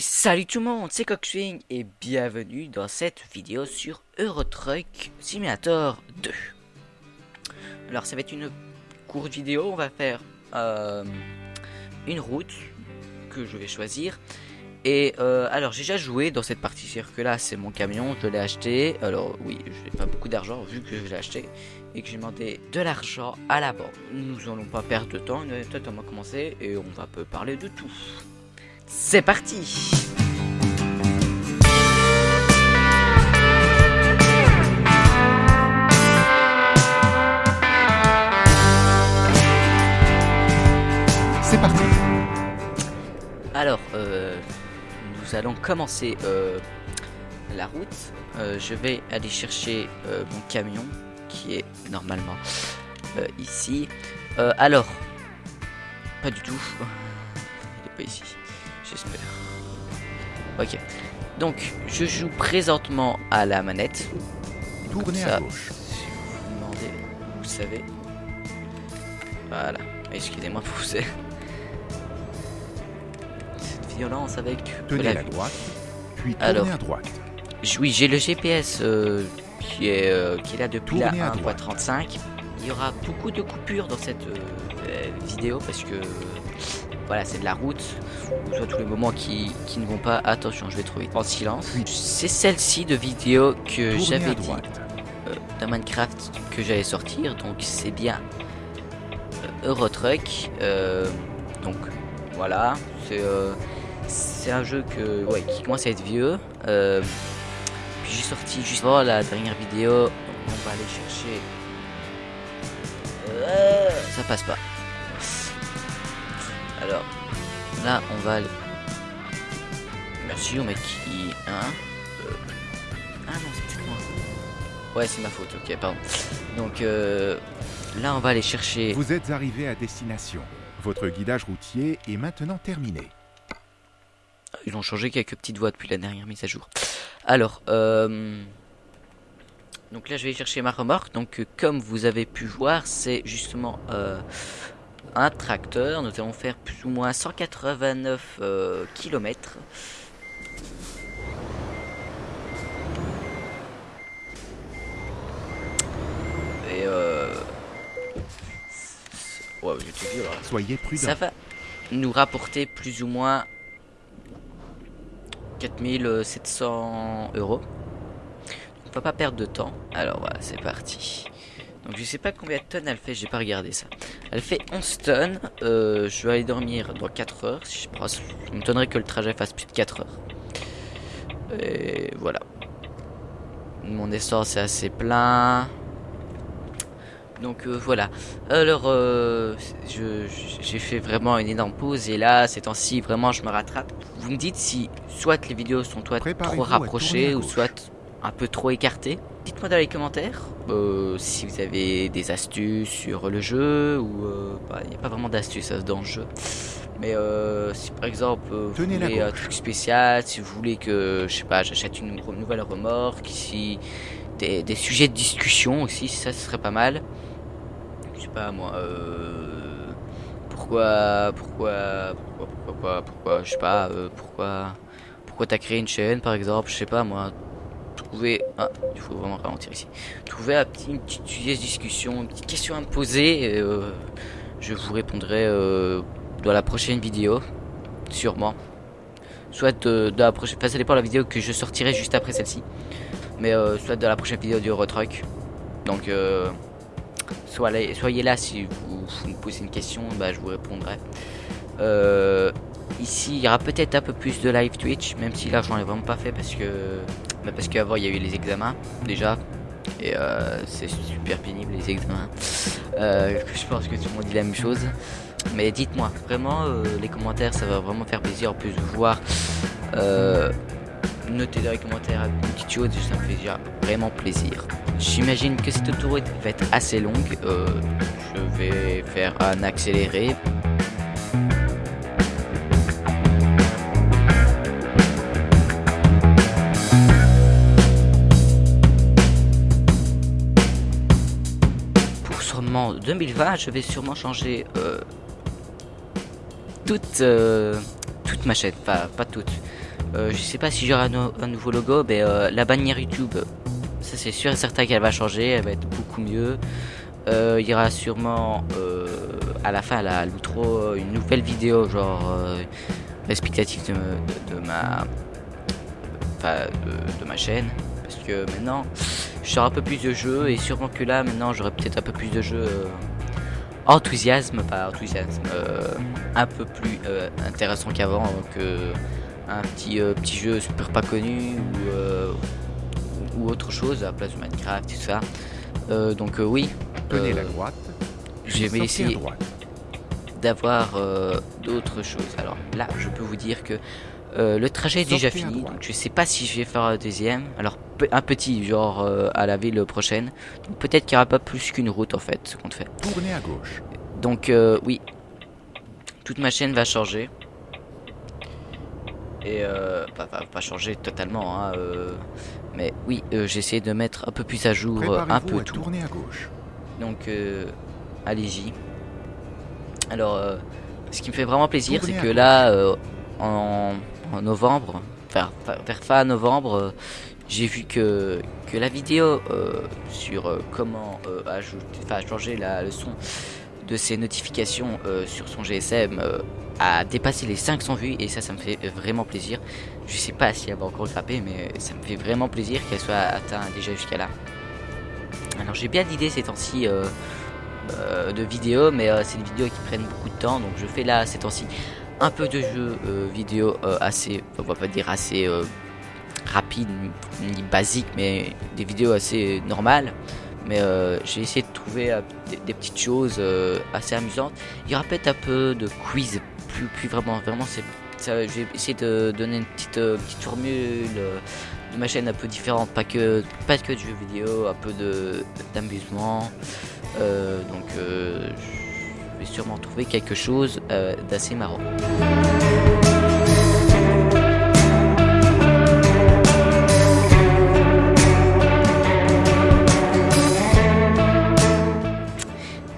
Salut tout le monde, c'est Coxwing et bienvenue dans cette vidéo sur Eurotruck Simulator 2. Alors ça va être une courte vidéo, on va faire euh, une route que je vais choisir. Et euh, alors j'ai déjà joué dans cette partie, c'est-à-dire que là c'est mon camion, je l'ai acheté. Alors oui, je n'ai pas beaucoup d'argent vu que je l'ai acheté et que j'ai demandé de l'argent à la banque. Nous allons pas perdre de temps, on va commencer et on va peu parler de tout. C'est parti C'est parti Alors, euh, nous allons commencer euh, la route. Euh, je vais aller chercher mon camion qui est normalement ici. Alors, pas du tout. Il est pas ici. J'espère. Ok. Donc, je joue présentement à la manette. Tournez ça, à gauche. Si vous vous demandez, vous savez. Voilà. Excusez-moi pour vous. Cette violence avec Tenez la à vie. droite, puis tournez Alors. à droite. Oui, j'ai le GPS euh, qui, est, euh, qui est là depuis la Tournez droite. 1.35. Il y aura beaucoup de coupures dans cette euh, vidéo parce que voilà, c'est de la route. Voyez tous les moments qui, qui ne vont pas. Attention, je vais trop vite. En silence. C'est celle-ci de vidéo que j'avais dit euh, dans Minecraft que j'allais sortir. Donc c'est bien euh, Eurotruck. Euh, donc voilà, c'est euh, c'est un jeu que ouais, qui commence à être vieux. Euh, puis j'ai sorti juste avant la dernière vidéo. Donc on va aller chercher. Euh, ça passe pas. Alors là on va aller. Merci au mec qui. Hein Euh, Ah non, c'est peut-être moi. Ouais, c'est ma faute, ok, pardon. Donc euh, là, on va aller chercher. Vous êtes arrivé à destination. Votre guidage routier est maintenant terminé. Ils ont changé quelques petites voies depuis la dernière mise à jour. Alors, euh, donc là, je vais chercher ma remorque. Donc, euh, comme vous avez pu voir, c'est justement euh, un tracteur. Nous allons faire plus ou moins 189 km. Et euh... Ouais, j'étais vieux là. Soyez prudent. Ça va nous rapporter plus ou moins 4700 euros. On va pas perdre de temps. Alors voilà, c'est parti. Donc je sais pas combien de tonnes elle fait, j'ai pas regardé ça. Elle fait 11 tonnes. Euh, je vais aller dormir dans 4 heures. Si je ça m'étonnerait que le trajet fasse plus de 4 heures. Et voilà. Mon essence est assez plein. Donc euh, voilà. Alors, euh, j'ai fait vraiment une énorme pause et là, ces temps-ci, vraiment, je me rattrape. Vous me dites si soit les vidéos sont Préparez-vous trop rapprochées ou soit un peu trop écartées. Dites-moi dans les commentaires euh, si vous avez des astuces sur le jeu ou euh, bah, il n'y a pas vraiment d'astuces hein, dans le jeu. Mais euh, si par exemple vous Tenez la voulez un truc spécial, si vous voulez que je sais pas, j'achète une re- nouvelle remorque, si des, des sujets de discussion aussi, ça ce serait pas mal je sais pas moi euh, pourquoi pourquoi pourquoi pourquoi pourquoi, pourquoi je sais pas euh, pourquoi pourquoi t'as créé une chaîne par exemple je sais pas moi trouver ah il faut vraiment ralentir ici. Une petite discussion une petite question à me poser et, euh, je vous répondrai euh, dans la prochaine vidéo sûrement. Soit de, de la prochaine enfin, ça dépend la vidéo que je sortirai juste après celle-ci. Mais euh, soit de la prochaine vidéo du Eurotruck. Donc euh, Soyez, soyez là si vous, vous me posez une question, bah, je vous répondrai. Euh, ici, il y aura peut-être un peu plus de live Twitch, même si là, j'en ai vraiment pas fait parce que, bah, parce qu'avant, il y a eu les examens déjà. Et euh, c'est super pénible les examens. Euh, je pense que tout le monde dit la même chose. Mais dites-moi, vraiment, euh, les commentaires, ça va vraiment faire plaisir en plus de voir. Notez dans les commentaires une petite chose, ça me fait déjà vraiment plaisir. J'imagine que cette autoroute va être assez longue. Je vais faire un accéléré. Pour sûrement 2020, je vais sûrement changer euh, toute, euh, toute ma chaîne. Pas, pas toute. Euh, je sais pas si j'aurai un, nouveau logo, mais la bannière YouTube, ça c'est sûr et certain qu'elle va changer, elle va être beaucoup mieux. Il y aura sûrement à la fin, à l'outro, une nouvelle vidéo, genre explicative de, ma, enfin, de, ma chaîne, parce que maintenant, j'aurai un peu plus de jeux et sûrement que là, maintenant, j'aurai peut-être un peu plus de jeux euh, enthousiasme, pas enthousiasme, euh, un peu plus euh, intéressant qu'avant, que un petit petit jeu super pas connu ou, ou autre chose à la place de Minecraft, tout ça. donc oui. Tenez la droite. Je vais essayer d'avoir d'autres choses. Alors là, je peux vous dire que euh, le trajet est déjà fini, donc je sais pas si je vais faire un deuxième. Alors un petit, genre euh, à la ville prochaine. Donc peut-être qu'il n'y aura pas plus qu'une route en fait, ce qu'on fait. Tournez à gauche. Donc euh, oui, toute ma chaîne va changer. Et euh, pas, pas, pas changer totalement, hein, mais oui, j'essaie de mettre un peu plus à jour un peu tout. Tournez à gauche. Donc allez-y. Alors, ce qui me fait vraiment plaisir, c'est que là, en en novembre, vers, vers fin novembre, euh, j'ai vu que, la vidéo euh, sur euh, comment ajouter, changer la, le son de ses notifications sur son GSM a dépassé les 500 vues et ça, ça me fait vraiment plaisir. Je sais pas si elle va encore grimper, mais ça me fait vraiment plaisir qu'elle soit atteinte déjà jusqu'à là. Alors j'ai bien d'idées ces temps-ci de vidéos, mais c'est des vidéos qui prennent beaucoup de temps, donc je fais là ces temps-ci un peu de jeux euh, vidéo euh, assez, on va pas dire assez euh, rapide ni basique, mais des vidéos assez normales. Mais j'ai essayé de trouver des, petites choses assez amusantes. Il y aura peut-être un peu de quiz, plus, plus vraiment, vraiment c'est j'ai essayé de donner une petite, petite formule de ma chaîne un peu différente, pas que, pas que de jeux vidéo, un peu d'amusement. donc je vais sûrement trouver quelque chose euh, d'assez marrant.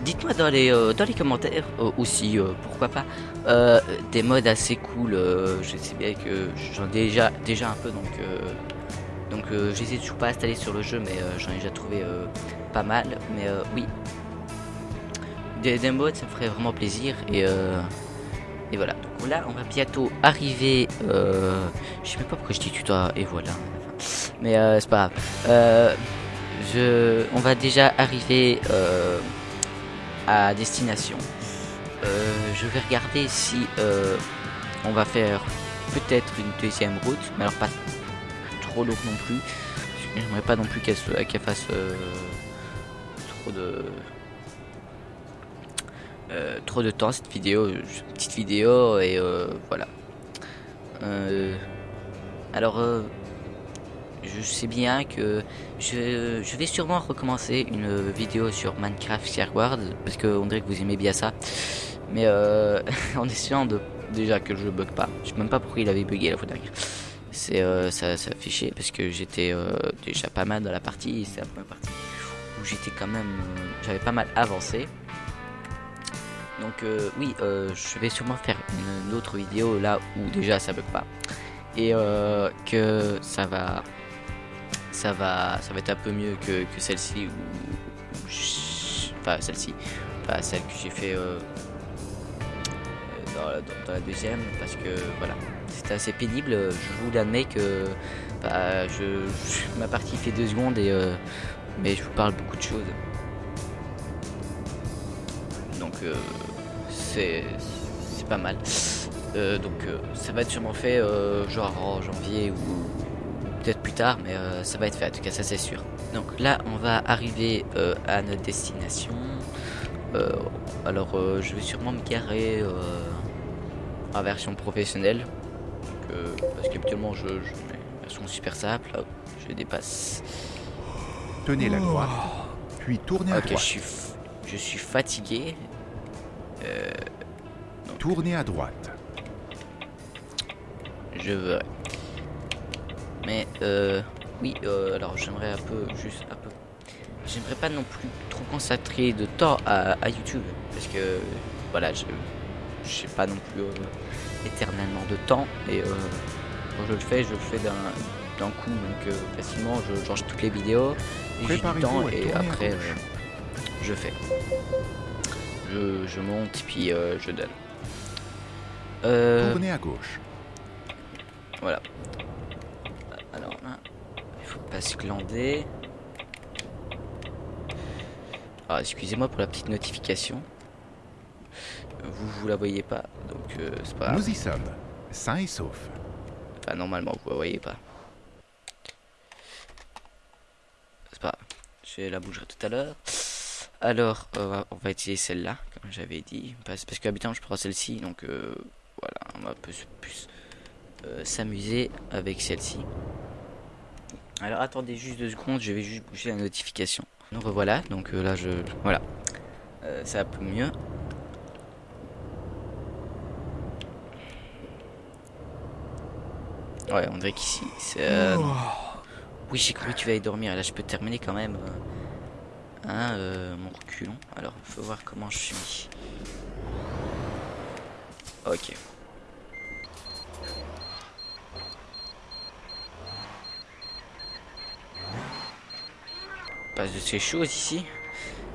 Dites-moi dans les, euh, dans les commentaires euh, aussi, euh, pourquoi pas, euh, des modes assez cool. je sais bien que j'en ai déjà, déjà un peu, donc, donc j'hésite toujours pas à installer sur le jeu, mais j'en ai déjà trouvé pas mal. Mais oui, des, modes, ça me ferait vraiment plaisir. Et, euh, et voilà. Donc là, on va bientôt arriver. Euh, je sais même pas pourquoi je dis tutoie. Et voilà. Mais euh, c'est pas grave. Euh, je, on va déjà arriver euh, à destination. Je vais regarder si on va faire peut-être une deuxième route, mais alors pas trop longue non plus. J'aimerais pas non plus qu'elle qu fasse trop de euh, trop de temps cette vidéo, petite vidéo et euh, voilà. Euh, alors je sais bien que je, je, vais sûrement recommencer une vidéo sur Minecraft Shareward parce qu'on dirait que vous aimez bien ça. Mais euh, en essayant de déjà que jeu bug pas. Je sais même pas pourquoi il avait bugué la fois dernière. C'est euh, ça, ça fichait parce que j'étais euh, déjà pas mal dans la partie. C'est la première partie où j'étais quand même, j'avais pas mal avancé. Donc euh, oui, euh, je vais sûrement faire une, autre vidéo là où déjà ça bug pas et euh, que ça va, ça va, ça va être un peu mieux que, que celle-ci ou, enfin celle-ci, pas celle que j'ai fait dans, la deuxième parce que voilà, c'était assez pénible. Je vous l'admets que bah, je, ma partie fait deux secondes et mais je vous parle beaucoup de choses. Donc euh, c'est pas mal. Euh, donc euh, ça va être sûrement fait euh, genre en janvier ou peut-être plus tard, mais ça va être fait en tout cas ça c'est sûr. Donc là on va arriver à notre destination. Alors je vais sûrement me garer en version professionnelle. Donc, parce qu'habituellement je, je mets version super simple, Hop, je dépasse. Tenez la droite, puis tournez à okay, droite. Je suis, je suis fatigué. Euh, donc, Tournez à droite. Je veux. Mais euh, oui, euh, alors j'aimerais un peu, juste un peu. J'aimerais pas non plus trop consacrer de temps à, à YouTube parce que voilà, je sais pas non plus euh, éternellement de temps et euh, quand je le fais, je le fais d'un coup, donc facilement, je change toutes les vidéos, et j'ai du temps, et après, je fais. Je, je monte, puis je donne. Tournez à gauche. Voilà. Alors là, il faut pas se glander. Ah, excusez-moi pour la petite notification. Vous, vous la voyez pas, donc euh, c'est pas Nous y sommes, sains et saufs. Enfin, normalement, vous la voyez pas. C'est pas Je la bougerai tout à l'heure. Alors, euh, on va utiliser celle-là, comme j'avais dit. Parce, parce je prends celle-ci, donc euh, voilà, on va plus, plus s'amuser avec celle-ci. Alors, attendez juste deux secondes, je vais juste bouger la notification. Nous revoilà, donc là, je... Voilà. ça va plus mieux. Ouais, on dirait qu'ici, c'est... Euh, oh. Oui, j'ai cru que tu vas y dormir. Là, je peux terminer quand même. Hein, euh, mon reculon. Alors, faut voir comment je suis. Ok. Passe de ces choses ici.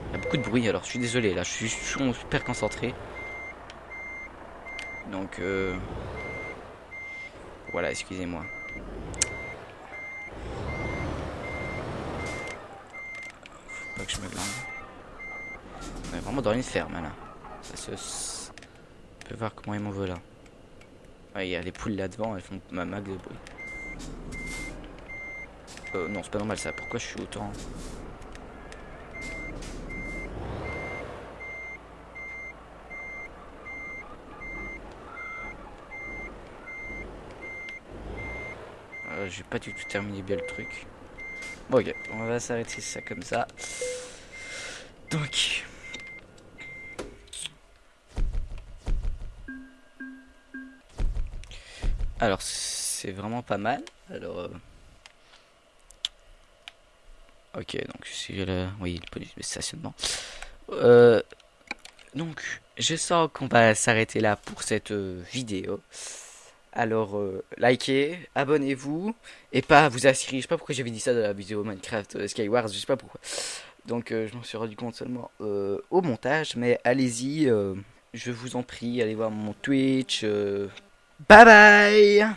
Il y a beaucoup de bruit, alors je suis désolé. Là, je suis super concentré. Donc, euh... Voilà, excusez-moi. Que je me. On est vraiment dans une ferme là. Ça se... On peut voir comment ils m'en veulent là. Il y a les poules là devant, elles font ma mag de bruit. Euh, non, c'est pas normal ça. Pourquoi je suis autant... Euh, j'ai pas du tout terminé bien le truc. Bon, ok, on va s'arrêter ça comme ça. Alors, c'est vraiment pas mal. Alors. Euh, ok, donc c'est le. Oui, le stationnement. Euh... Donc, je sens qu'on va s'arrêter là pour cette euh, vidéo. Alors, likez, abonnez-vous, et pas vous assurer. Je sais pas pourquoi j'avais dit ça dans la vidéo Minecraft Skywars, je sais pas pourquoi. Donc, euh, je m'en suis rendu compte seulement au montage, mais allez-y, je vous en prie, allez voir mon Twitch. bye bye